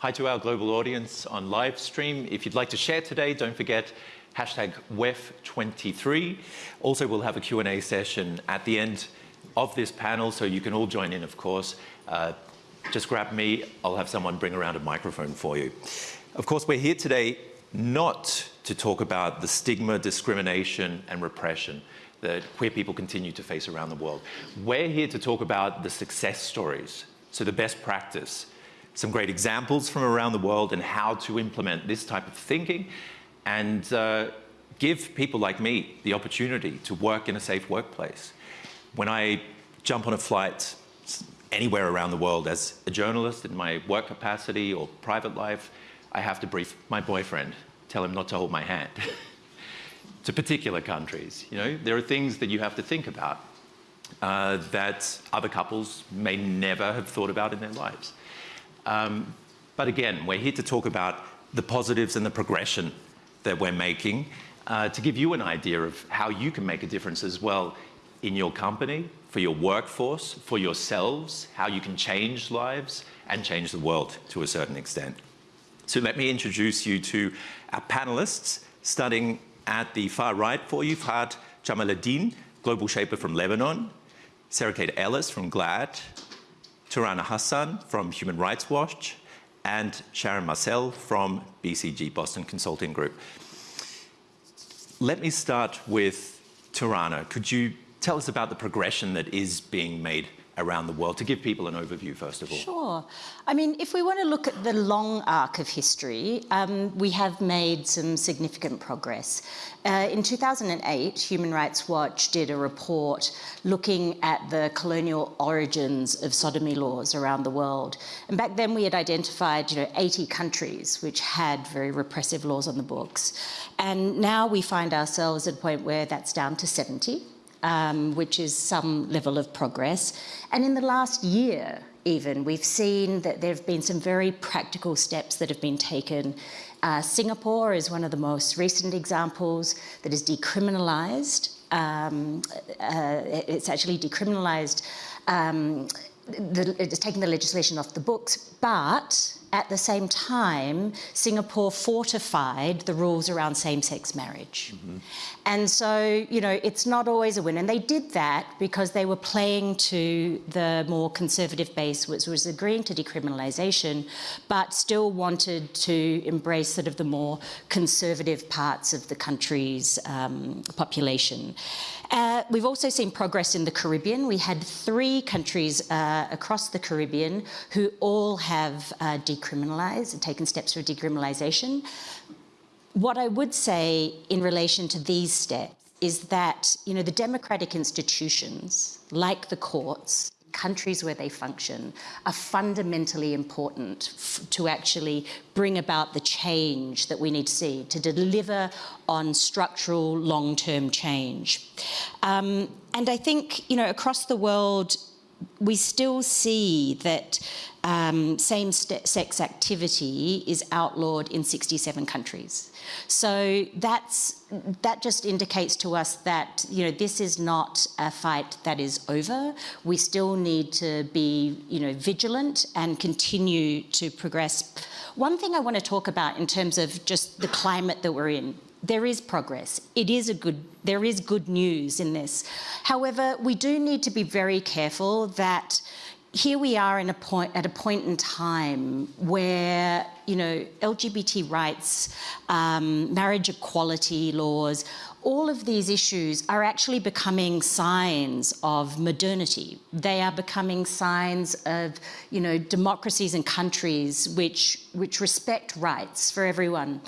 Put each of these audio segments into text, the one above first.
Hi to our global audience on live stream. If you'd like to share today, don't forget hashtag WEF23. Also, we'll have a Q&A session at the end of this panel, so you can all join in, of course. Uh, just grab me, I'll have someone bring around a microphone for you. Of course, we're here today not to talk about the stigma, discrimination, and repression that queer people continue to face around the world. We're here to talk about the success stories, so the best practice, some great examples from around the world and how to implement this type of thinking and uh, give people like me the opportunity to work in a safe workplace. When I jump on a flight anywhere around the world as a journalist in my work capacity or private life, I have to brief my boyfriend, tell him not to hold my hand. to particular countries, you know, there are things that you have to think about uh, that other couples may never have thought about in their lives. Um, but again, we're here to talk about the positives and the progression that we're making uh, to give you an idea of how you can make a difference as well in your company, for your workforce, for yourselves, how you can change lives and change the world to a certain extent. So let me introduce you to our panelists, starting at the far right for you, Fahad Jamaluddin, Global Shaper from Lebanon, Sarah Kate Ellis from GLAAD, Tirana Hassan from Human Rights Watch, and Sharon Marcil from BCG, Boston Consulting Group. Let me start with Tirana. Could you tell us about the progression that is being made around the world to give people an overview first of all? Sure. I mean, if we want to look at the long arc of history, um, we have made some significant progress. Uh, in 2008, Human Rights Watch did a report looking at the colonial origins of sodomy laws around the world. And back then we had identified, you know, 80 countries which had very repressive laws on the books. And now we find ourselves at a point where that's down to 70 um, which is some level of progress. And in the last year, even, we've seen that there have been some very practical steps that have been taken. Uh, Singapore is one of the most recent examples that is decriminalised. Um, uh, it's actually decriminalised, um, it's taken the legislation off the books, but at the same time, Singapore fortified the rules around same-sex marriage. Mm -hmm. And so, you know, it's not always a win. And they did that because they were playing to the more conservative base, which was agreeing to decriminalisation, but still wanted to embrace sort of the more conservative parts of the country's um, population. Uh, we've also seen progress in the Caribbean. We had three countries uh, across the Caribbean who all have uh, decriminalised and taken steps for decriminalisation. What I would say in relation to these steps is that, you know, the democratic institutions, like the courts, countries where they function are fundamentally important to actually bring about the change that we need to see, to deliver on structural long-term change. Um, and I think, you know, across the world, we still see that um, same-sex activity is outlawed in 67 countries. So that's, that just indicates to us that, you know, this is not a fight that is over. We still need to be, you know, vigilant and continue to progress. One thing I want to talk about in terms of just the climate that we're in, there is progress. It is a good, there is good news in this. However, we do need to be very careful that here we are in a point, at a point in time where, you know, LGBT rights, um, marriage equality laws, all of these issues are actually becoming signs of modernity. They are becoming signs of, you know, democracies and countries which, which respect rights for everyone.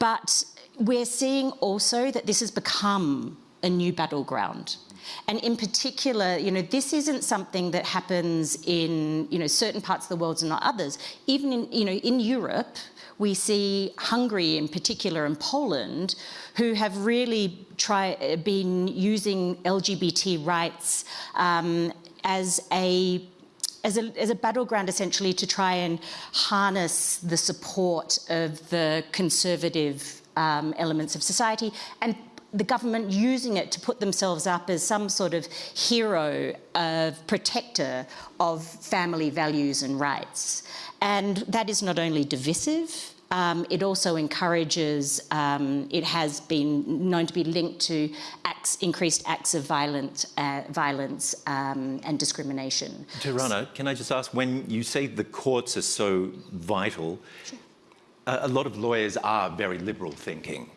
But we're seeing also that this has become a new battleground. And in particular, you know, this isn't something that happens in, you know, certain parts of the world and not others. Even in, you know, in Europe, we see Hungary in particular and Poland who have really try, been using LGBT rights um, as a as a, as a battleground essentially to try and harness the support of the conservative um, elements of society and the government using it to put themselves up as some sort of hero of protector of family values and rights. And that is not only divisive, um, it also encourages, um, it has been known to be linked to acts, increased acts of violent, uh, violence um, and discrimination. Tirana, can I just ask, when you say the courts are so vital, sure. A, lot of lawyers are very liberal thinking.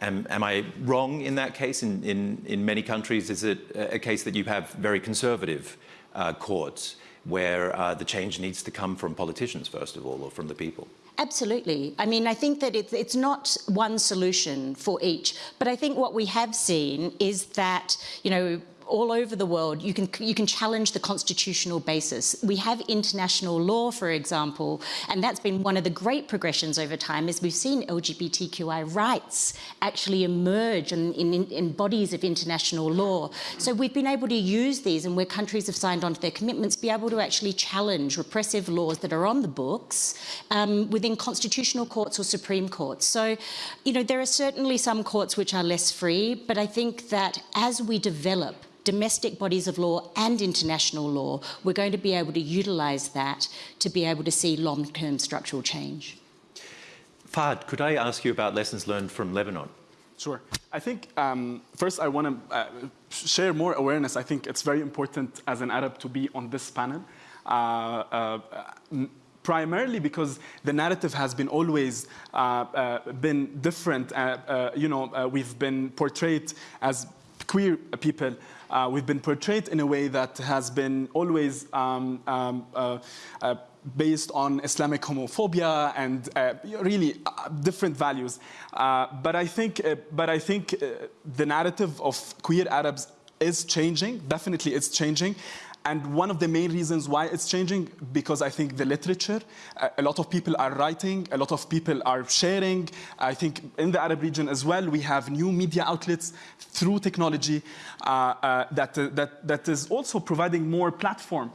Am, am I wrong in that case? In, in, in, many countries, is it a case that you have very conservative uh, courts where uh, the change needs to come from politicians, first of all, or from the people? Absolutely. I mean, I think that it's, it's not one solution for each, but I think what we have seen is that, you know, all over the world, you can, you can challenge the constitutional basis. We have international law, for example, and that's been one of the great progressions over time is we've seen LGBTQI rights actually emerge in, in, in bodies of international law. So we've been able to use these and where countries have signed on to their commitments, be able to actually challenge repressive laws that are on the books um, within constitutional courts or Supreme Courts. So, you know, there are certainly some courts which are less free, but I think that as we develop domestic bodies of law and international law, we're going to be able to utilise that to be able to see long-term structural change. Fahd, could I ask you about lessons learned from Lebanon? Sure. I think um, first I want to uh, share more awareness. I think it's very important as an Arab to be on this panel. Uh, uh, primarily because the narrative has been always uh, uh, been different. Uh, you know, we've been portrayed as queer people uh, we've been portrayed in a way that has been always um, um, uh, uh, based on Islamic homophobia and uh, really uh, different values. Uh, but I think, but I think the narrative of queer Arabs is changing. Definitely, it's changing. And one of the main reasons why it's changing, because I think the literature, a lot of people are writing, a lot of people are sharing. I think in the Arab region as well, we have new media outlets through technology uh, uh, that, uh, that, that is also providing more platform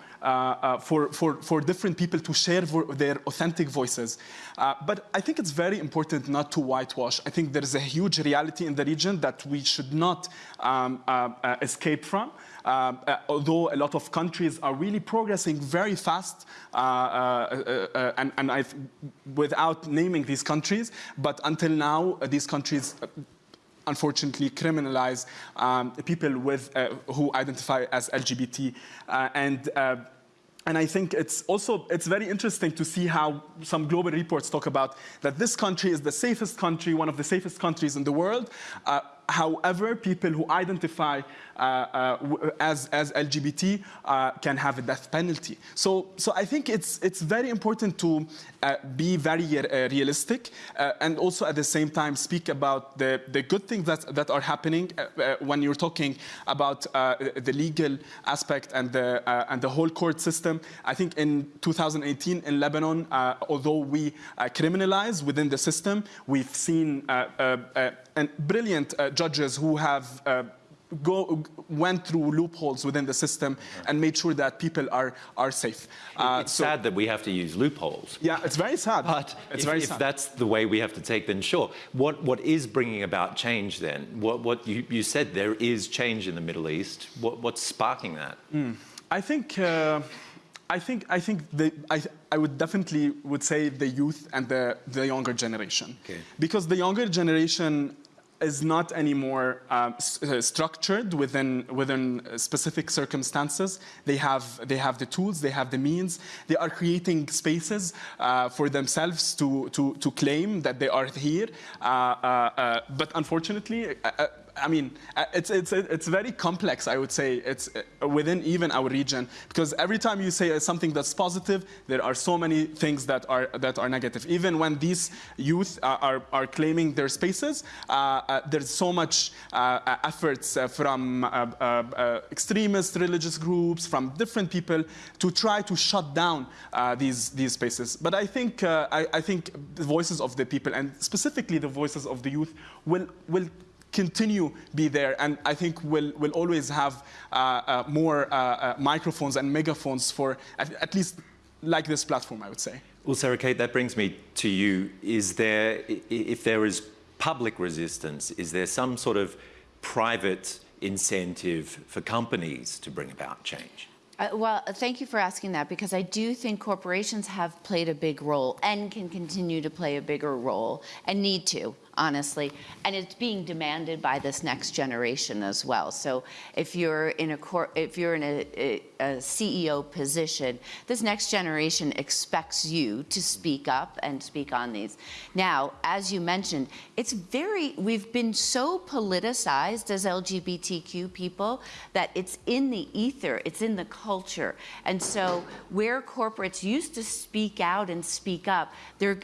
for, for, for different people to share their authentic voices. Uh, but I think it's very important not to whitewash. I think there is a huge reality in the region that we should not um, escape from. Uh, uh, although a lot of countries are really progressing very fast, uh, uh, uh and, and without naming these countries, but until now, these countries unfortunately criminalize um, people with, who identify as LGBT. and and I think it's also it's very interesting to see how some global reports talk about that this country is the safest country, one of the safest countries in the world. Uh, however, people who identify uh, uh, Uh, uh, as, as LGBT uh, can have a death penalty. So, so I think it's, it's very important to uh, be very realistic and also at the same time speak about the, the good things that, that are happening when you're talking about the legal aspect and the, and the whole court system. I think in 2018 in Lebanon, although we criminalize within the system, we've seen and brilliant judges who have go, went through loopholes within the system and made sure that people are, are safe. Uh, it's so, sad that we have to use loopholes. Yeah, it's very sad. But it's if, very if that's the way we have to take, then sure. What, what is bringing about change then? What, what you, you said there is change in the Middle East. What, what's sparking that? Mm. I think... Uh, I think I think the, I, I would definitely would say the youth and the, the younger generation okay. because the younger generation is not anymore uh, structured within within specific circumstances. They have they have the tools, they have the means. They are creating spaces uh, for themselves to to to claim that they are here. Uh, uh, uh but unfortunately, uh, I mean, uh, it's, it's, it's very complex, I would say, it's uh, within even our region, because every time you say something that's positive, there are so many things that are, that are negative. Even when these youth are, are, are claiming their spaces, uh, uh, there's so much uh, uh efforts from extremist religious groups, from different people, to try to shut down these, these spaces. But I think, I, I think the voices of the people, and specifically the voices of the youth, will, will continue be there and I think we'll, we'll always have uh, uh, more uh, uh, microphones and megaphones for at, at, least like this platform I would say. Well Sarah Kate that brings me to you is there if there is public resistance is there some sort of private incentive for companies to bring about change? Uh, well, thank you for asking that because I do think corporations have played a big role and can continue to play a bigger role and need to, honestly. And it's being demanded by this next generation as well. So if you're in a cor- if you're in a, a, a CEO position, this next generation expects you to speak up and speak on these. Now, as you mentioned, it's very we've been so politicized as LGBTQ people that it's in the ether, it's in the culture. And so where corporates used to speak out and speak up,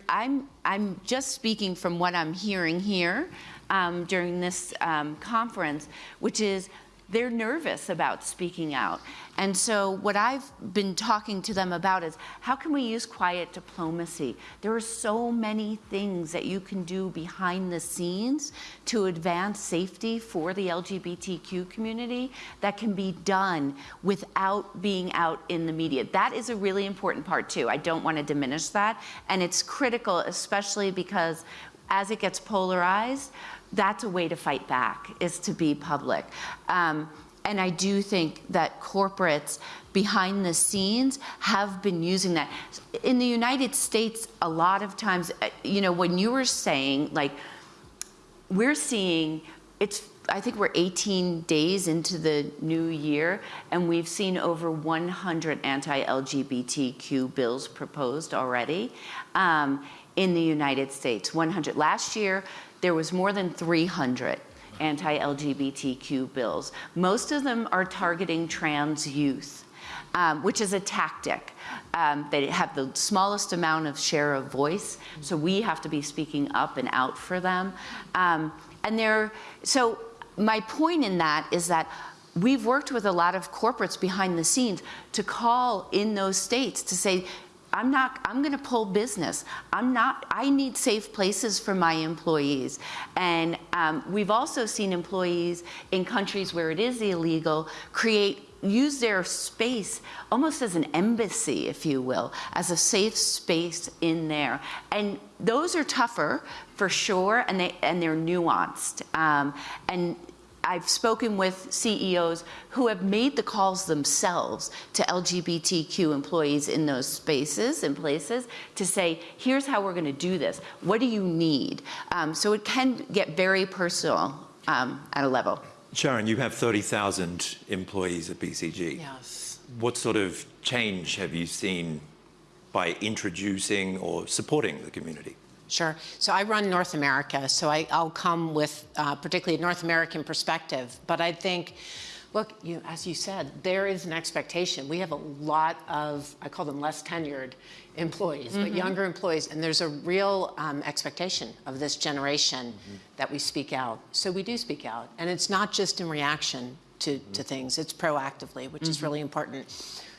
I'm, I'm just speaking from what I'm hearing here um, during this um, conference, which is they're nervous about speaking out. And so what I've been talking to them about is how can we use quiet diplomacy? There are so many things that you can do behind the scenes to advance safety for the LGBTQ community that can be done without being out in the media. That is a really important part too. I don't want to diminish that. And it's critical, especially because as it gets polarized, that's a way to fight back, is to be public. Um, and I do think that corporates behind the scenes have been using that. In the United States, a lot of times, uh, you know, when you were saying, like, we're seeing, it's, I think we're 18 days into the new year, and we've seen over 100 anti LGBTQ bills proposed already. Um, in the United States. 100. Last year, there was more than 300 anti-LGBTQ bills. Most of them are targeting trans youth. Um, which is a tactic. Um, they have the smallest amount of share of voice, so we have to be speaking up and out for them. Um, and they're, so my point in that is that we've worked with a lot of corporates behind the scenes to call in those states to say, I'm not, I'm gonna pull business. I'm not, I need safe places for my employees. And um, we've also seen employees in countries where it is illegal create use their space almost as an embassy, if you will, as a safe space in there. And those are tougher for sure, and they and they're nuanced. Um, and I've spoken with CEOs who have made the calls themselves to LGBTQ employees in those spaces and places to say, here's how we're going to do this. What do you need? Um, so it can get very personal um, at a level. Sharon, you have 30,000 employees at BCG. Yes. What sort of change have you seen by introducing or supporting the community? Sure. So I run North America, so I, will come with uh, particularly a North American perspective. But I think, look, you, as you said, there is an expectation. We have a lot of, I call them less tenured employees, mm -hmm. but mm-hmm. younger employees, and there's a real um, expectation of this generation mm -hmm. that we speak out. So we do speak out, and it's not just in reaction to, mm -hmm. to things, it's proactively, which is mm-hmm. really important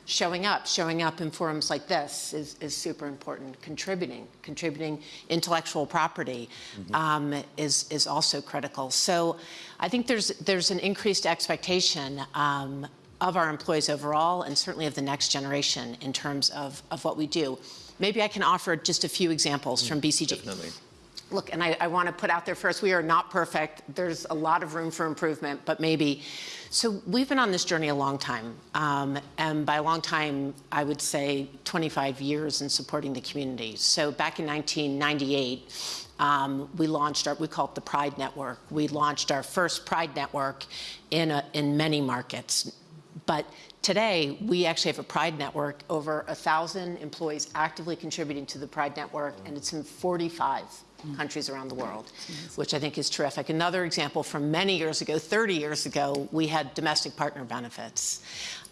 showing up, showing up in forums like this is, is super important. Contributing, contributing intellectual property mm -hmm. um, is, is also critical. So I think there's, there's an increased expectation um, of our employees overall and certainly of the next generation in terms of, of what we do. Maybe I can offer just a few examples mm, from BCG. Definitely. Look, and I, I want to put out there first, we are not perfect. There's a lot of room for improvement, but maybe. So we've been on this journey a long time. Um, and by a long time, I would say 25 years in supporting the community. So back in 1998, um, we launched our, we call it the Pride Network. We launched our first Pride Network in, a, in many markets. But today, we actually have a Pride Network, over a 1,000 employees actively contributing to the Pride Network, and it's in 45 countries around the world, which I think is terrific. Another example from many years ago, 30 years ago, we had domestic partner benefits.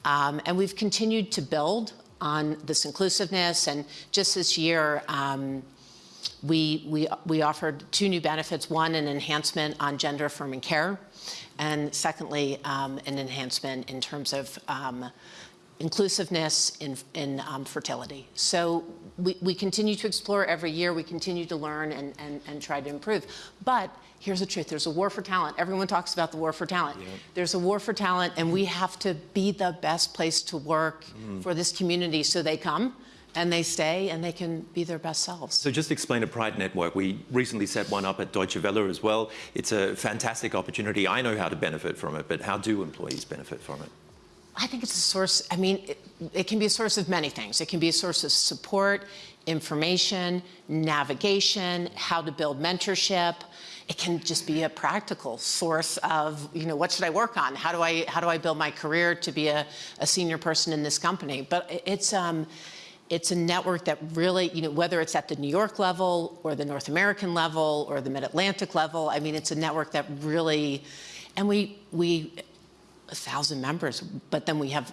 Um, and we've continued to build on this inclusiveness. And just this year, um, we, we, we offered two new benefits, one, an enhancement on gender affirming care, and secondly, um, an enhancement in terms of um, inclusiveness in, in um, fertility. So we, we continue to explore every year, we continue to learn and, and, and try to improve. But here's the truth, there's a war for talent. Everyone talks about the war for talent. Yep. There's a war for talent and we have to be the best place to work mm. for this community so they come and they stay and they can be their best selves. So just explain a Pride Network. We recently set one up at Deutsche Welle as well. It's a fantastic opportunity. I know how to benefit from it, but how do employees benefit from it? I think it's a source, I mean, it, it can be a source of many things. It can be a source of support, information, navigation, how to build mentorship. It can just be a practical source of, you know, what should I work on? How do I, how do I build my career to be a, a senior person in this company? But it's, um, it's a network that really, you know, whether it's at the New York level or the North American level or the Mid-Atlantic level, I mean, it's a network that really, and we, we, a thousand members, but then we have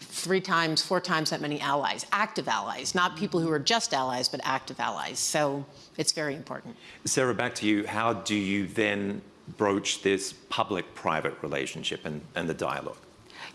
three times, four times that many allies, active allies, not people who are just allies, but active allies. So it's very important. Sarah, back to you. How do you then broach this public-private relationship and, and the dialogue?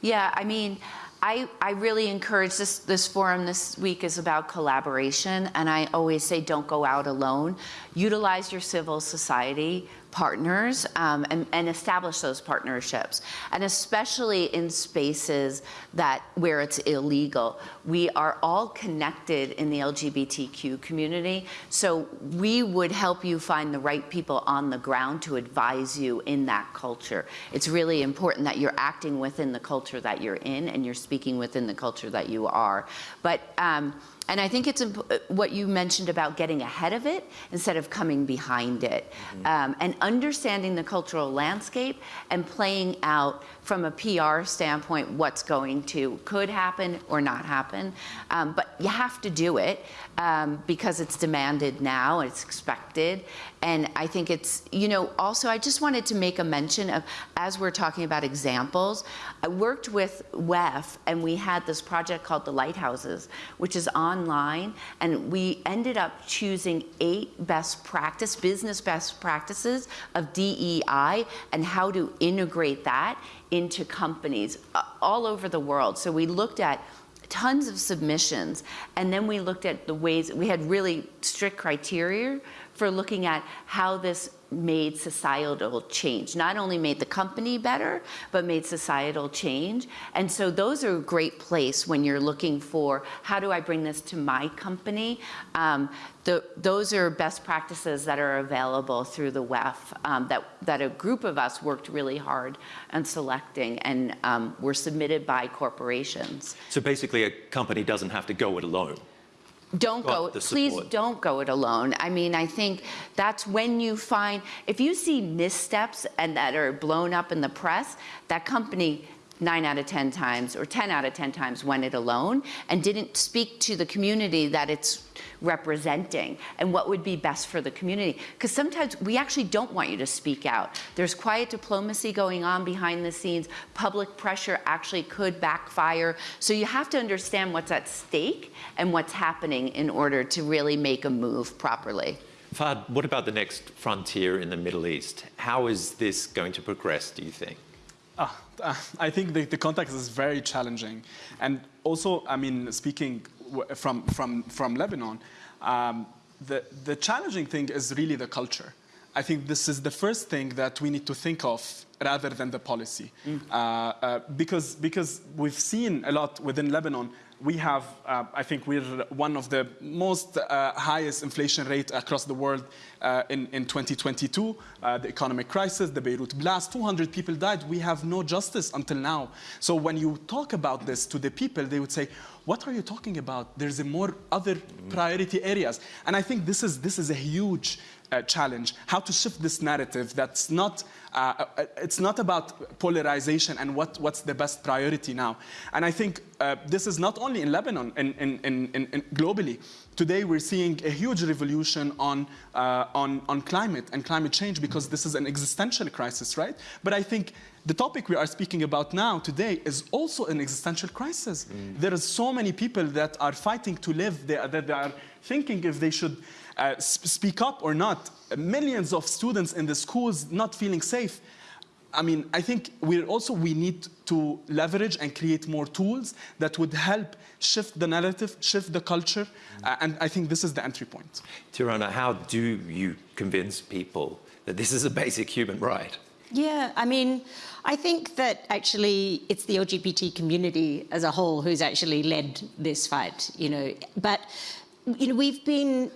Yeah, I mean, I, I really encourage this, this forum this week is about collaboration, and I always say don't go out alone. Utilize your civil society partners um, and, and, establish those partnerships. And especially in spaces that where it's illegal. We are all connected in the LGBTQ community, so we would help you find the right people on the ground to advise you in that culture. It's really important that you're acting within the culture that you're in and you're speaking within the culture that you are. But um, and I think it's what you mentioned about getting ahead of it instead of coming behind it, mm -hmm. um, and understanding the cultural landscape and playing out from a PR standpoint what's going to could happen or not happen. Um, but you have to do it um, because it's demanded now, it's expected, and I think it's you know also I just wanted to make a mention of as we're talking about examples. I worked with WEF and we had this project called the Lighthouses, which is online and we ended up choosing eight best practice, business best practices of DEI and how to integrate that into companies uh, all over the world. So we looked at tons of submissions and then we looked at the ways, we had really strict criteria for looking at how this made societal change. Not only made the company better, but made societal change. And so those are a great place when you're looking for, how do I bring this to my company? Um, the, those are best practices that are available through the WEF um, that, that a group of us worked really hard on selecting and um, were submitted by corporations. So basically a company doesn't have to go it alone don't go, please don't go it alone. I mean, I think that's when you find, if you see missteps and that are blown up in the press, that company nine out of 10 times or 10 out of 10 times went it alone and didn't speak to the community that it's representing and what would be best for the community. Because sometimes we actually don't want you to speak out. There's quiet diplomacy going on behind the scenes. Public pressure actually could backfire. So you have to understand what's at stake and what's happening in order to really make a move properly. Fahd, what about the next frontier in the Middle East? How is this going to progress, do you think? Uh, uh, I think the, the, context is very challenging. And also, I mean, speaking from, from, from Lebanon, um, the, the challenging thing is really the culture. I think this is the first thing that we need to think of rather than the policy. Mm. Uh, uh, because, because we've seen a lot within Lebanon we have, uh, I think we're one of the most uh, highest inflation rate across the world uh, in, in 2022. Uh, the economic crisis, the Beirut blast, 200 people died. We have no justice until now. So when you talk about this to the people, they would say, what are you talking about? There's a more other priority areas. And I think this is, this is a huge uh, challenge, how to shift this narrative that's not, uh, uh, it's not about polarization and what, what's the best priority now. And I think uh, this is not only in Lebanon, in, in, in, in, globally. Today we're seeing a huge revolution on, uh, on, on climate and climate change because this is an existential crisis, right? But I think the topic we are speaking about now today is also an existential crisis. Mm. There are so many people that are fighting to live, they, that they are thinking if they should uh, speak up or not. Millions of students in the schools not feeling safe. I mean, I think we also we need to leverage and create more tools that would help shift the narrative, shift the culture, uh, and I think this is the entry point. Tirana, how do you convince people that this is a basic human right? Yeah, I mean, I think that actually it's the LGBT community as a whole who's actually led this fight, you know, but, you know, we've been,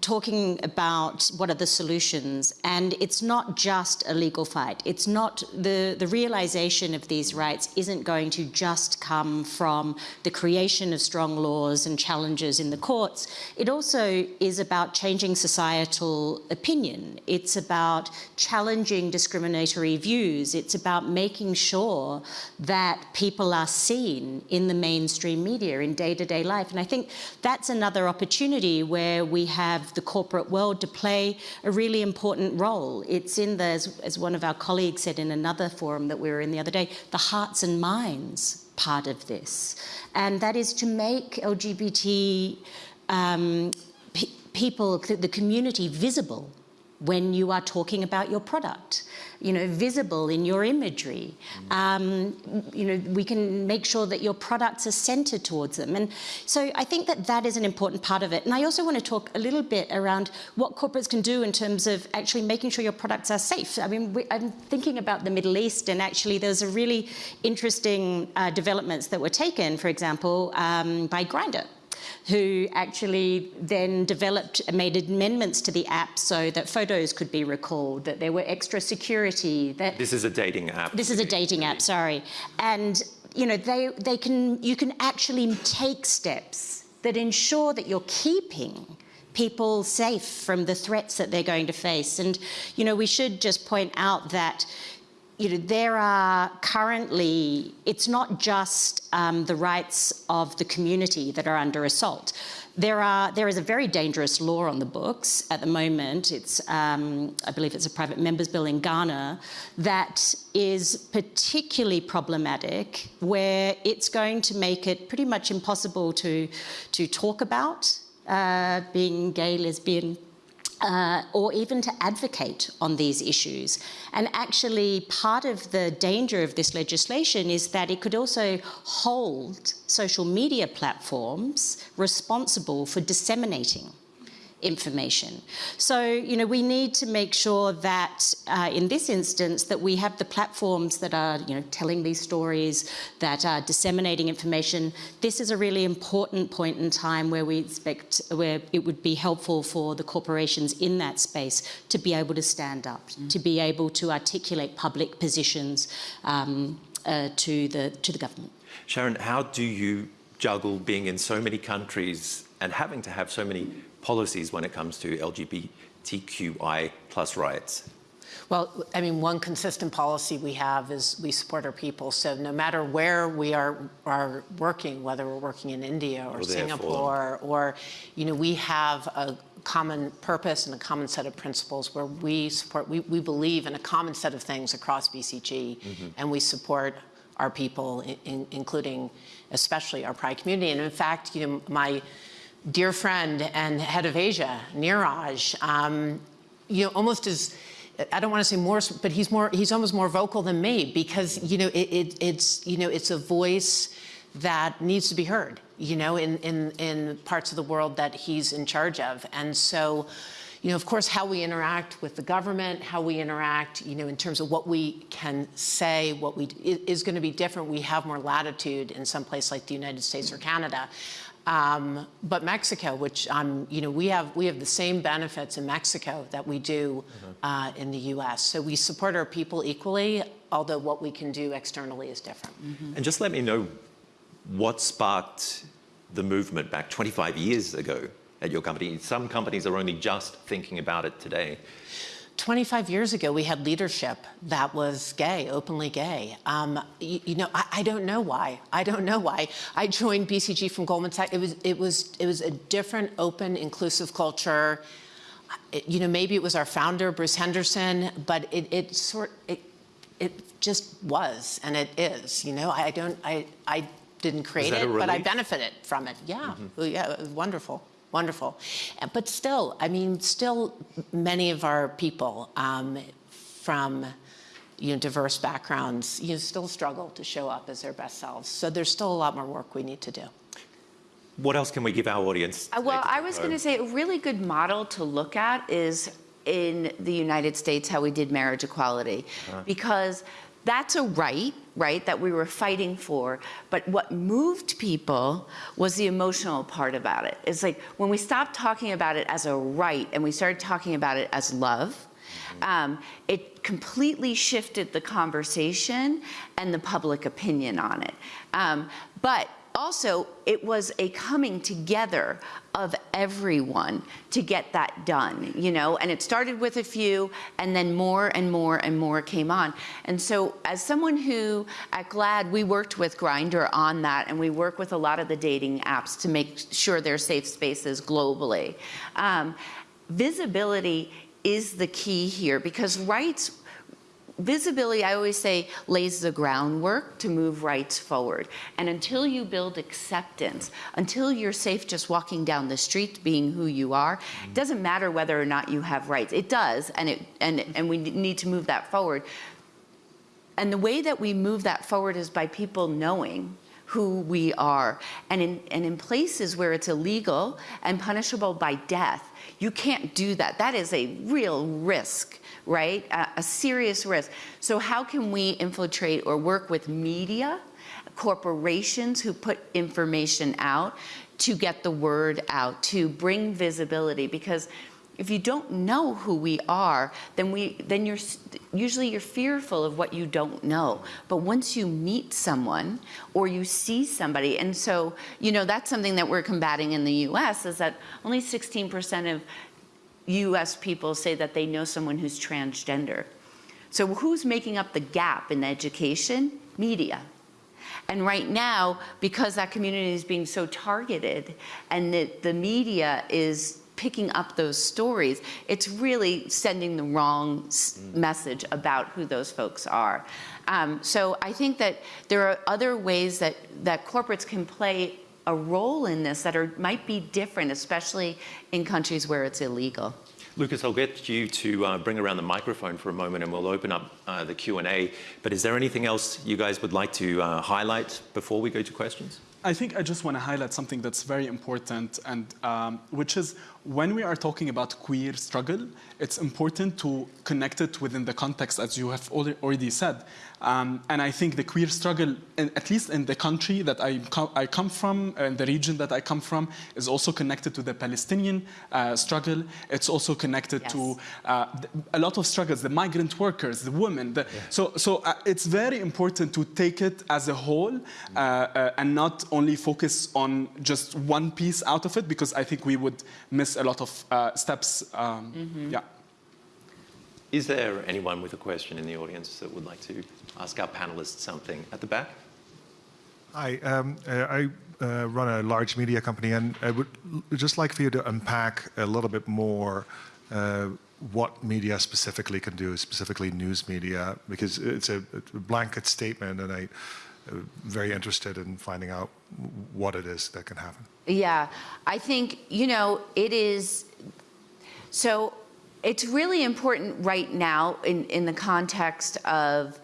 talking about what are the solutions and it's not just a legal fight. It's not the the realization of these rights isn't going to just come from the creation of strong laws and challenges in the courts. It also is about changing societal opinion. It's about challenging discriminatory views. It's about making sure that people are seen in the mainstream media in day-to-day -day life. And i think that's another opportunity where we have the corporate world to play a really important role. It's in the, as, as one of our colleagues said in another forum that we were in the other day, the hearts and minds part of this. And that is to make LGBT um, pe people, the community visible when you are talking about your product, you know, visible in your imagery. Um, you know, we can make sure that your products are centered towards them. And so I think that that is an important part of it. And I also want to talk a little bit around what corporates can do in terms of actually making sure your products are safe. I mean, we, I'm thinking about the Middle East and actually there's a really interesting uh, developments that were taken, for example, um, by Grindr who actually then developed, made amendments to the app so that photos could be recalled, that there were extra security. That this is a dating app. This is a dating app, sorry. And you know, they, they can, you can actually take steps that ensure that you're keeping people safe from the threats that they're going to face. And, you know, we should just point out that you know, there are currently, it's not just um, the rights of the community that are under assault. There, are, there is a very dangerous law on the books at the moment. It's, um, I believe it's a private members bill in Ghana that is particularly problematic where it's going to make it pretty much impossible to, to talk about uh, being gay, lesbian, uh, or even to advocate on these issues. And actually, part of the danger of this legislation is that it could also hold social media platforms responsible for disseminating information. So, you know, we need to make sure that uh, in this instance that we have the platforms that are, you know, telling these stories, that are disseminating information. This is a really important point in time where we expect, where it would be helpful for the corporations in that space to be able to stand up, mm. to be able to articulate public positions um, uh, to, the, to the government. Sharon, how do you juggle being in so many countries and having to have so many policies when it comes to LGBTQI plus rights? Well, I mean, one consistent policy we have is we support our people. So no matter where we are, are working, whether we're working in India or, or Singapore, or, you know, we have a common purpose and a common set of principles where we support, we, we believe in a common set of things across BCG, mm -hmm. and we support our people, in, in, including especially our pride community. And in fact, you know, my dear friend and head of Asia, Neeraj, um, you know, almost as, I don't want to say more, but he's more, he's almost more vocal than me because, you know, it, it, it's, you know, it's a voice that needs to be heard, you know, in, in, in parts of the world that he's in charge of. And so, you know, of course, how we interact with the government, how we interact, you know, in terms of what we can say, what we is going to be different. We have more latitude in some place like the United States or Canada. Um, but Mexico, which um, you know, we have we have the same benefits in Mexico that we do mm-hmm. uh, in the U.S. So we support our people equally, although what we can do externally is different. Mm -hmm. And just let me know what sparked the movement back 25 years ago at your company. Some companies are only just thinking about it today. 25 years ago, we had leadership that was gay, openly gay. Um, you, you, know, I, I, don't know why. I don't know why. I joined BCG from Goldman Sachs. It was, it was, it was a different, open, inclusive culture. It, you know, maybe it was our founder, Bruce Henderson, but it, it sort, it, it just was, and it is. You know, I don't, I, I didn't create it, but I benefited from it. Yeah, mm -hmm. yeah, it was wonderful wonderful. But still, I mean, still many of our people um, from you know, diverse backgrounds, you know, still struggle to show up as their best selves. So there's still a lot more work we need to do. What else can we give our audience? Uh, well, I was going to say a really good model to look at is in the United States how we did marriage equality. Uh -huh. Because that's a right, right, that we were fighting for. But what moved people was the emotional part about it. It's like when we stopped talking about it as a right and we started talking about it as love, um, it completely shifted the conversation and the public opinion on it. Um, but also, it was a coming together of everyone to get that done, you know, and it started with a few, and then more and more and more came on. And so, as someone who at GLAAD, we worked with Grindr on that, and we work with a lot of the dating apps to make sure they're safe spaces globally. Um, visibility is the key here because rights visibility, I always say, lays the groundwork to move rights forward. And until you build acceptance, until you're safe just walking down the street being who you are, it doesn't matter whether or not you have rights. It does, and, it, and, and we need to move that forward. And the way that we move that forward is by people knowing who we are. And in, and in places where it's illegal and punishable by death, you can't do that. That is a real risk right? A, a serious risk. So how can we infiltrate or work with media, corporations who put information out to get the word out, to bring visibility? Because if you don't know who we are, then we then you're usually you're fearful of what you don't know. But once you meet someone or you see somebody, and so you know that's something that we're combating in the U.S. is that only 16% of US people say that they know someone who's transgender. So who's making up the gap in education? Media. And right now, because that community is being so targeted and the, the media is picking up those stories, it's really sending the wrong mm. message about who those folks are. Um, so I think that there are other ways that, that corporates can play a role in this that are, might be different, especially in countries where it's illegal. Lucas, I'll get you to uh, bring around the microphone for a moment and we'll open up uh, the Q&A. But is there anything else you guys would like to uh, highlight before we go to questions? I think I just want to highlight something that's very important, and um, which is when we are talking about queer struggle, it's important to connect it within the context, as you have already said. Um, and I think the queer struggle, in, at least in the country that I, co I come from, and the region that I come from, is also connected to the Palestinian uh, struggle. It's also connected yes. to uh, a lot of struggles, the migrant workers, the women. The, yeah. So, so uh, it's very important to take it as a whole uh, uh, and not only focus on just one piece out of it, because I think we would miss a lot of uh, steps. Um, mm -hmm. Yeah. Is there anyone with a question in the audience that would like to ask our panelists something? At the back? Hi, um, uh, I uh, run a large media company and I would just like for you to unpack a little bit more uh, what media specifically can do, specifically news media, because it's a, a blanket statement and I'm uh, very interested in finding out what it is that can happen. Yeah, I think, you know, it is, so it's really important right now in, in the context of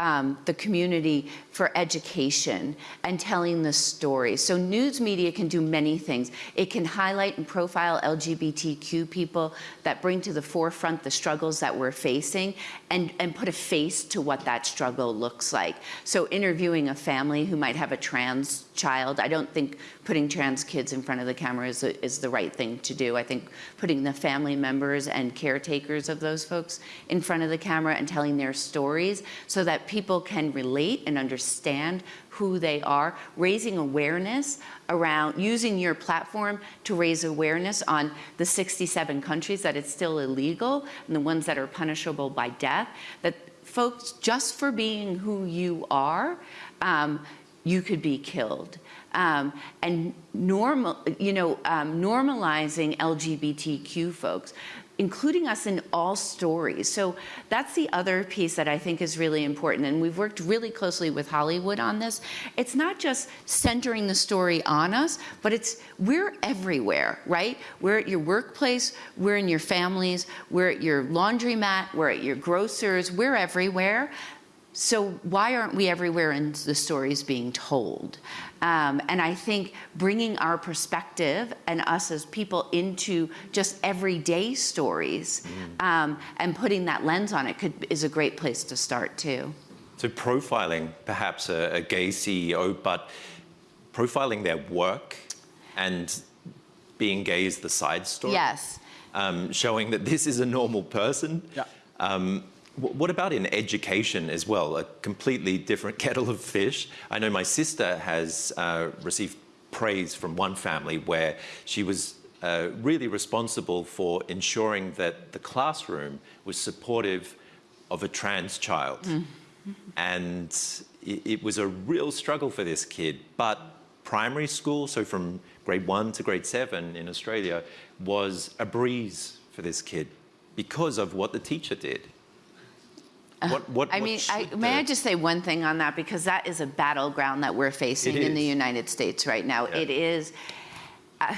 um, the community for education and telling the story. So news media can do many things. It can highlight and profile LGBTQ people that bring to the forefront the struggles that we're facing and, and put a face to what that struggle looks like. So interviewing a family who might have a trans child, I don't think putting trans kids in front of the camera is, is the right thing to do. I think putting the family members and caretakers of those folks in front of the camera and telling their stories so that people can relate and understand who they are, raising awareness around using your platform to raise awareness on the 67 countries that it's still illegal and the ones that are punishable by death, that folks, just for being who you are, um, you could be killed. Um, and normal, you know, um, normalizing LGBTQ folks including us in all stories. So that's the other piece that I think is really important. And we've worked really closely with Hollywood on this. It's not just centering the story on us, but it's we're everywhere, right? We're at your workplace, we're in your families, we're at your laundromat, we're at your grocers, we're everywhere. So why aren't we everywhere in the stories being told? Um, and I think bringing our perspective and us as people into just everyday stories mm. um, and putting that lens on it could, is a great place to start too. So profiling perhaps a, a gay CEO, but profiling their work and being gay is the side story. Yes. Um, showing that this is a normal person. Yeah. Um, wh- what about in education as well? A completely different kettle of fish. I know my sister has uh, received praise from one family where she was uh, really responsible for ensuring that the classroom was supportive of a trans child. And it, it was a real struggle for this kid. But primary school, so from grade one to grade seven in Australia, was a breeze for this kid because of what the teacher did. What, what, I mean, I, may I just say one thing on that because that is a battleground that we're facing in the. United States right now. Yeah. It is. Uh,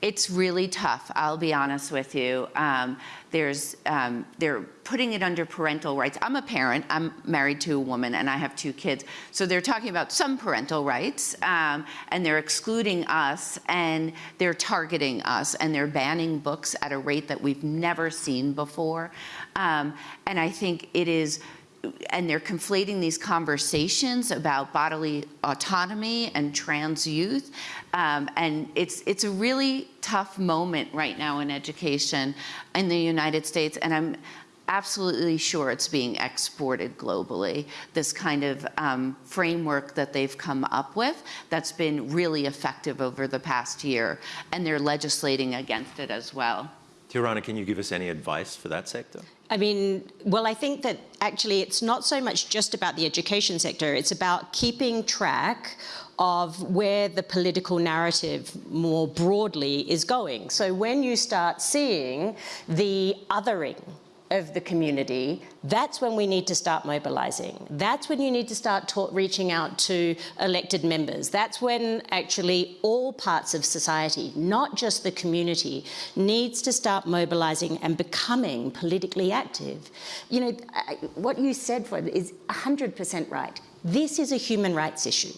it's really tough. I'll be honest with you. Um, there's um, they're putting it under parental rights. I'm a parent. I'm married to a woman, and I have two kids. So they're talking about some parental rights, um, and they're excluding us, and they're targeting us, and they're banning books at a rate that we've never seen before. Um, and I think it is and they're conflating these conversations about bodily autonomy and trans youth. Um, and it's, it's a really tough moment right now in education in the United States. And I'm absolutely sure it's being exported globally, this kind of um, framework that they've come up with that's been really effective over the past year. And they're legislating against it as well. Tirana, can you give us any advice for that sector? I mean, well, I think that actually it's not so much just about the education sector, it's about keeping track of where the political narrative more broadly is going. So when you start seeing the othering of the community, that's when we need to start mobilizing. That's when you need to start reaching out to elected members. That's when actually all parts of society, not just the community, needs to start mobilizing and becoming politically active. You know, I- what you said Fred, is 100% right. This is a human rights issue.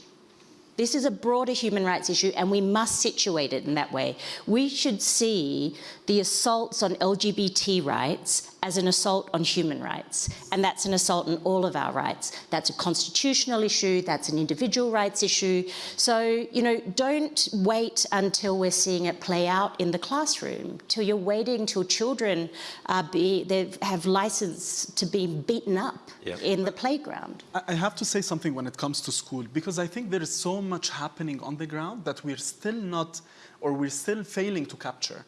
This is a broader human rights issue, and we must situate it in that way. We should see the assaults on LGBT rights as an assault on human rights, and that's an assault on all of our rights. That's a constitutional issue, that's an individual rights issue. So, you know, don't wait until we're seeing it play out in the classroom, till you're waiting till children are be, they have license to be beaten up Yeah. in the playground. I I have to say something when it comes to school because I think there is so much happening on the ground that we're still not, or we're still failing to capture.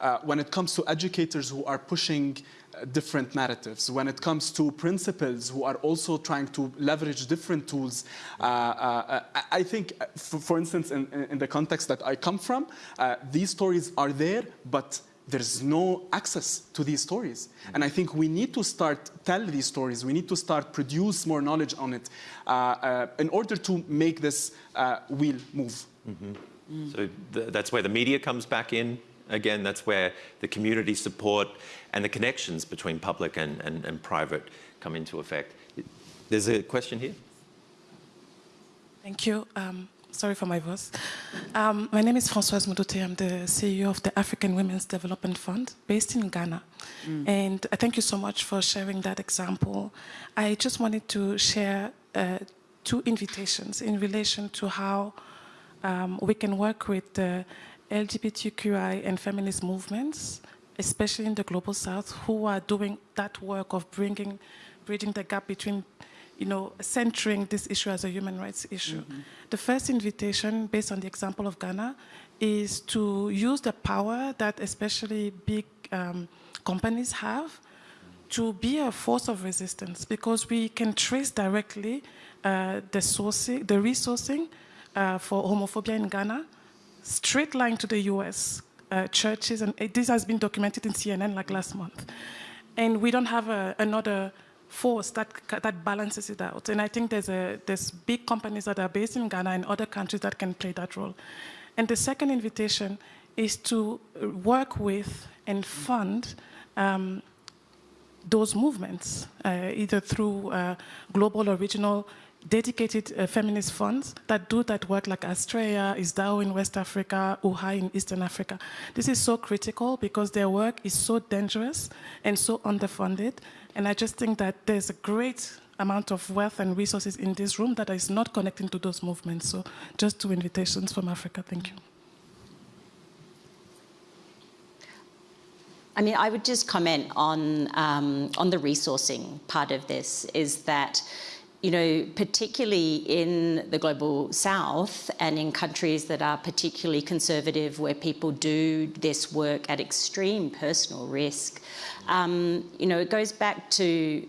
Uh, when it comes to educators who are pushing uh, different narratives, when it comes to principals who are also trying to leverage different tools, uh, uh, I think, for, for instance, in, in the context that I come from, uh, these stories are there, but there's no access to these stories. And I think we need to start tell these stories. We need to start produce more knowledge on it uh, uh, in order to make this uh, wheel move. So th- that's where the media comes back in. Again, that's where the community support and the connections between public and, and, and private come into effect. There's a question here. Thank you. Um, sorry for my voice. Um, my name is Françoise Moudouthe. I'm the CEO of the African Women's Development Fund based in Ghana. And uh, thank you so much for sharing that example. I just wanted to share uh, two invitations in relation to how um, we can work with the LGBTQI and feminist movements, especially in the global south, who are doing that work of bringing, bridging the gap between, you know, centering this issue as a human rights issue. The first invitation, based on the example of Ghana, is to use the power that especially big um, companies have to be a force of resistance because we can trace directly uh, the sourcing, the resourcing uh, for homophobia in Ghana, straight line to the U.S. Uh, churches, and it, this has been documented in CNN like last month. And we don't have a, another force that that balances it out. And I think there's a there's big companies that are based in Ghana and other countries that can play that role. And the second invitation is to work with and fund. Um, those movements, uh, either through uh, global or regional dedicated uh, feminist funds that do that work like Astraea, ISDAO in West Africa, UHAI in Eastern Africa. This is so critical because their work is so dangerous and so underfunded. And I just think that there's a great amount of wealth and resources in this room that is not connecting to those movements. So just two invitations from Africa. Thank you. I mean, I would just comment on um, on the resourcing part of this. Is that you know, particularly in the global south and in countries that are particularly conservative, where people do this work at extreme personal risk, um, you know, it goes back to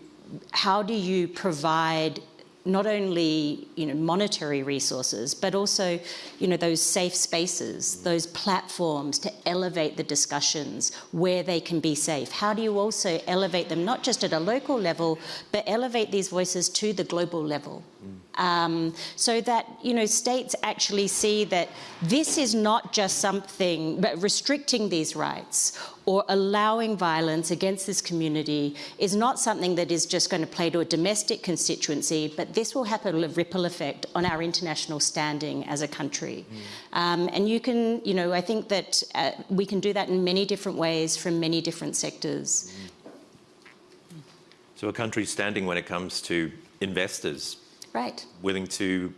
how do you provide not only you know monetary resources but also you know those safe spaces mm. those platforms to elevate the discussions where they can be safe. How do you also elevate them not just at a local level but elevate these voices to the global level mm. Um, so that you know states actually see that this is not just something but restricting these rights or allowing violence against this community is not something that is just going to play to a domestic constituency, but this will have a ripple effect on our international standing as a country. Mm. Um, and you can, you know, I think that uh, we can do that in many different ways from many different sectors. Mm. So a country's standing when it comes to investors. Right. Willing to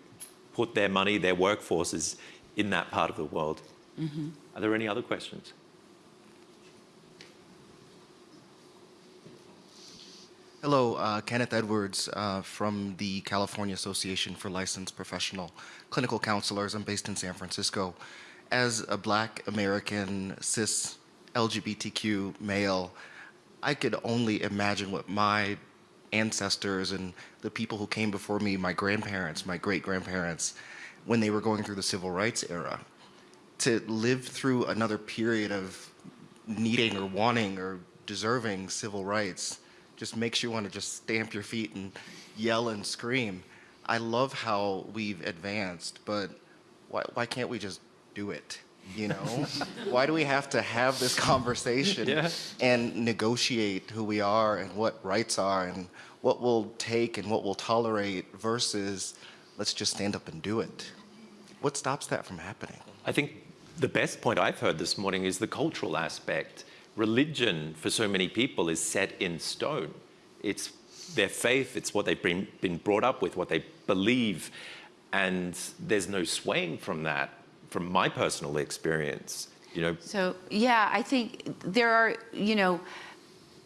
put their money, their workforces in that part of the world. Mm -hmm. Are there any other questions? Hello, uh, Kenneth Edwards uh, from the California Association for Licensed Professional Clinical Counselors. I'm based in San Francisco. As a black American cis LGBTQ male, I could only imagine what my ancestors and the people who came before me, my grandparents, my great grandparents, when they were going through the civil rights era, to live through another period of needing or wanting or deserving civil rights just makes you want to just stamp your feet and yell and scream. I love how we've advanced, but why, why can't we just do it? You know, why do we have to have this conversation yeah. and negotiate who we are and what rights are and what we'll take and what we'll tolerate versus let's just stand up and do it? What stops that from happening? I think the best point I've heard this morning is the cultural aspect religion for so many people is set in stone. It's their faith, it's what they've been, been brought up with, what they believe, and there's no swaying from that, from my personal experience. You know. So yeah, I think there are, you know,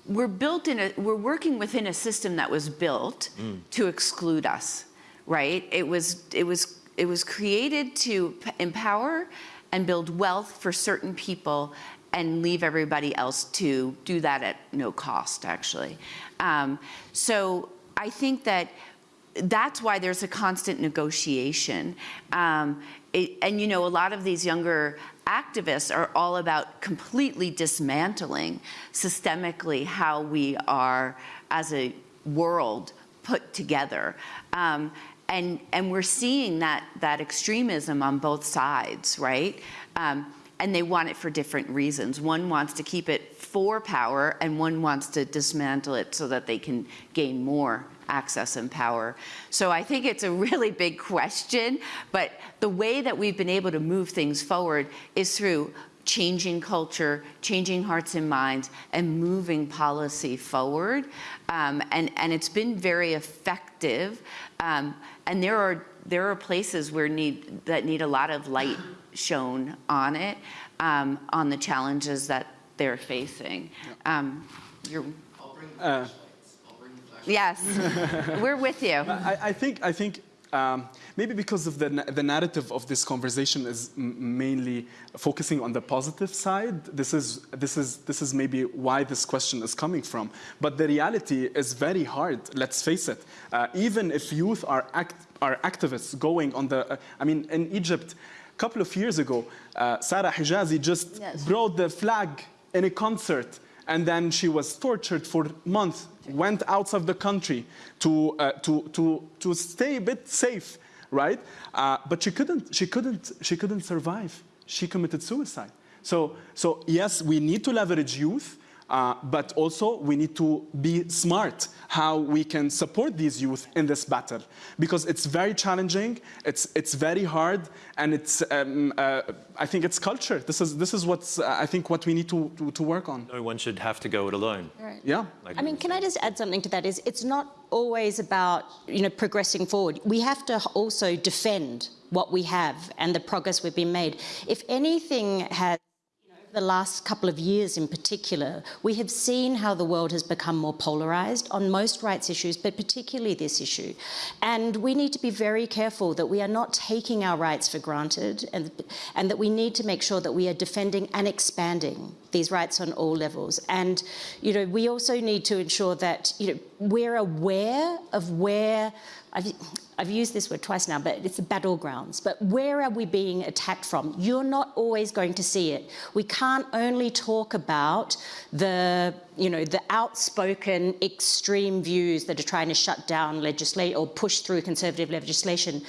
we're built in a, we're working within a system that was built mm. to exclude us, right? It was, it was, it was created to empower and build wealth for certain people and leave everybody else to do that at no cost, actually. Um, so I think that that's why there's a constant negotiation. Um, it, and you know, a lot of these younger activists are all about completely dismantling systemically how we are as a world put together. Um, and, and we're seeing that, that extremism on both sides, right? Um, and they want it for different reasons. One wants to keep it for power, and one wants to dismantle it so that they can gain more access and power. So I think it's a really big question, but the way that we've been able to move things forward is through changing culture, changing hearts and minds, and moving policy forward. Um, and, and it's been very effective. Um, and there are, there are places where need, that need a lot of light shown on it, um, on the challenges that they're facing. Um, you're, uh, yes, we're with you. I, I think, I think um, maybe because of the, the narrative of this conversation is mainly focusing on the positive side. This is, this, is, this is maybe why this question is coming from. But the reality is very hard, let's face it. Uh, even if youth are, act, are activists going on the, uh, I mean, in Egypt, a couple of years ago, uh, Sarah Hijazi just yes. brought the flag in a concert and then she was tortured for months, went out of the country to, uh, to, to, to stay a bit safe, right? Uh, but she couldn't, she, couldn't, she couldn't survive. She committed suicide. So, so yes, we need to leverage youth, Uh, but also, we need to be smart how we can support these youth in this battle because it's very challenging, it's, it's very hard, and it's, um, uh, I think it's culture. This is, this is what's, uh, I think, what we need to, to, to, work on. No one should have to go it alone. Right. Yeah. Like I mean, can I just add something to that? Is It's not always about, you know, progressing forward. We have to also defend what we have and the progress we've been made. If anything has the last couple of years in particular, we have seen how the world has become more polarised on most rights issues, but particularly this issue. And we need to be very careful that we are not taking our rights for granted and, and that we need to make sure that we are defending and expanding these rights on all levels. And, you know, we also need to ensure that, you know, we're aware of where I've, I've used this word twice now, but it's the battlegrounds. But where are we being attacked from? You're not always going to see it. We can't only talk about the, you know, the outspoken extreme views that are trying to shut down legislation or push through conservative legislation.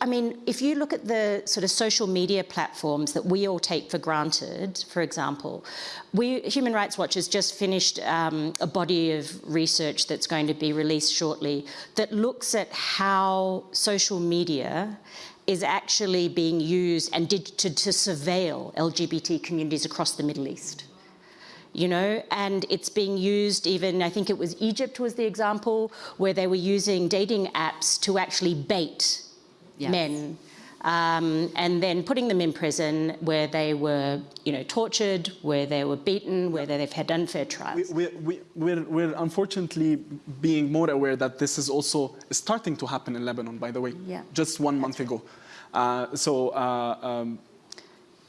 I mean, if you look at the sort of social media platforms that we all take for granted, for example, we, Human Rights Watch has just finished um, a body of research that's going to be released shortly that looks at how social media is actually being used and did to, to surveil LGBT communities across the Middle East you know, and it's being used even, I think it was Egypt was the example, where they were using dating apps to actually bait yes. men um, and then putting them in prison where they were, you know, tortured, where they were beaten, where they've had unfair trials. We, we, we're, we're unfortunately being more aware that this is also starting to happen in Lebanon, by the way, yeah. just one month ago. Uh, so uh, um,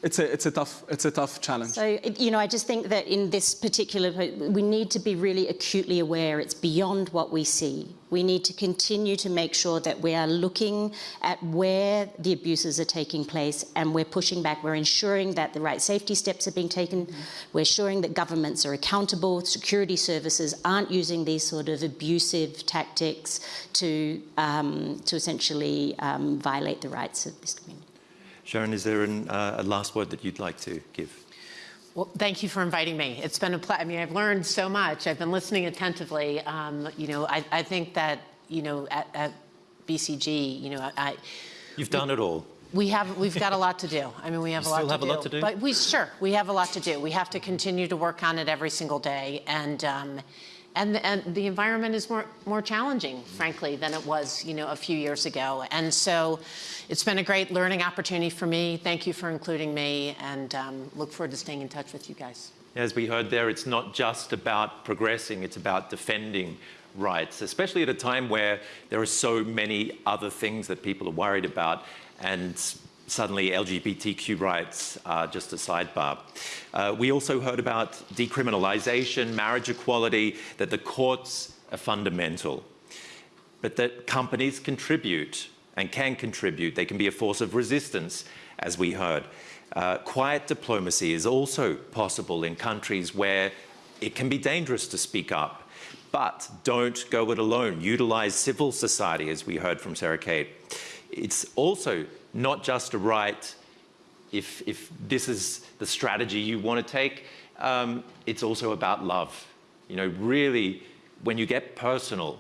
it's a, it's a tough it's a tough challenge. So you know, I just think that in this particular, we need to be really acutely aware. It's beyond what we see. We need to continue to make sure that we are looking at where the abuses are taking place, and we're pushing back. We're ensuring that the right safety steps are being taken. Mm -hmm. We're ensuring that governments are accountable. Security services aren't using these sort of abusive tactics to um, to essentially um, violate the rights of this community. Sharon, is there an, uh, a last word that you'd like to give? Well, thank you for inviting me. It's been a pleasure. I mean, I've learned so much. I've been listening attentively. Um, you know, I, I, think that, you know, at, at BCG, you know, I... You've done it all. We have, we've got a lot to do. I mean, we have a lot have do. a lot to do? But we, sure, we have a lot to do. We have to continue to work on it every single day. And, um, and the, and the environment is more, more challenging, frankly, than it was, you know, a few years ago. And so it's been a great learning opportunity for me. Thank you for including me, and um, look forward to staying in touch with you guys. As we heard there, it's not just about progressing, it's about defending rights, especially at a time where there are so many other things that people are worried about. And suddenly LGBTQ rights are just a sidebar. Uh, we also heard about decriminalization, marriage equality, that the courts are fundamental, but that companies contribute and can contribute. They can be a force of resistance, as we heard. Uh, quiet diplomacy is also possible in countries where it can be dangerous to speak up. But don't go it alone. Utilize civil society, as we heard from Sarah Kate. It's also not just a right if, if this is the strategy you want to take, um, it's also about love. You know, really, when you get personal,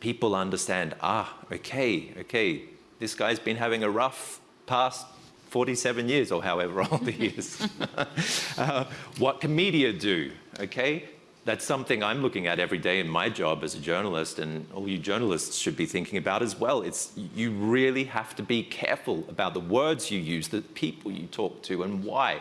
people understand, ah, okay, okay, this guy's been having a rough past 47 years or however old he is. uh, what can media do, okay? That's something I'm looking at every day in my job as a journalist, and all you journalists should be thinking about as well. It's you really have to be careful about the words you use, the people you talk to, and why.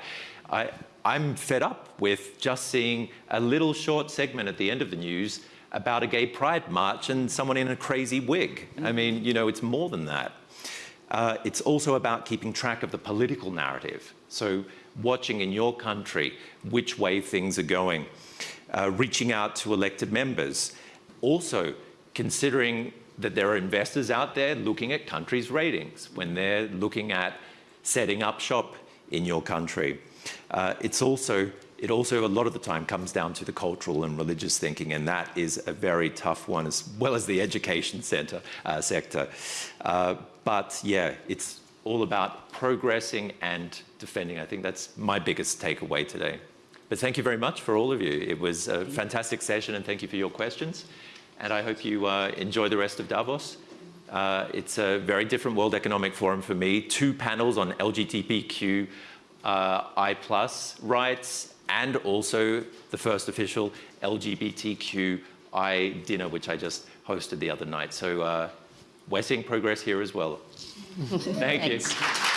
I, I'm fed up with just seeing a little short segment at the end of the news about a gay pride march and someone in a crazy wig. I mean, you know, it's more than that. Uh, it's also about keeping track of the political narrative. So watching in your country which way things are going uh, reaching out to elected members. Also, considering that there are investors out there looking at countries' ratings when they're looking at setting up shop in your country. Uh, it's also, it also a lot of the time comes down to the cultural and religious thinking, and that is a very tough one, as well as the education center, uh, sector. Uh, but yeah, it's all about progressing and defending. I think that's my biggest takeaway today. But thank you very much for all of you. It was a fantastic session, and thank you for your questions. And I hope you uh, enjoy the rest of Davos. Uh, it's a very different World Economic Forum for me. Two panels on LGBTQ uh, I plus rights, and also the first official LGBTQI dinner, which I just hosted the other night. So uh, we're seeing progress here as well. Thank you. Thanks.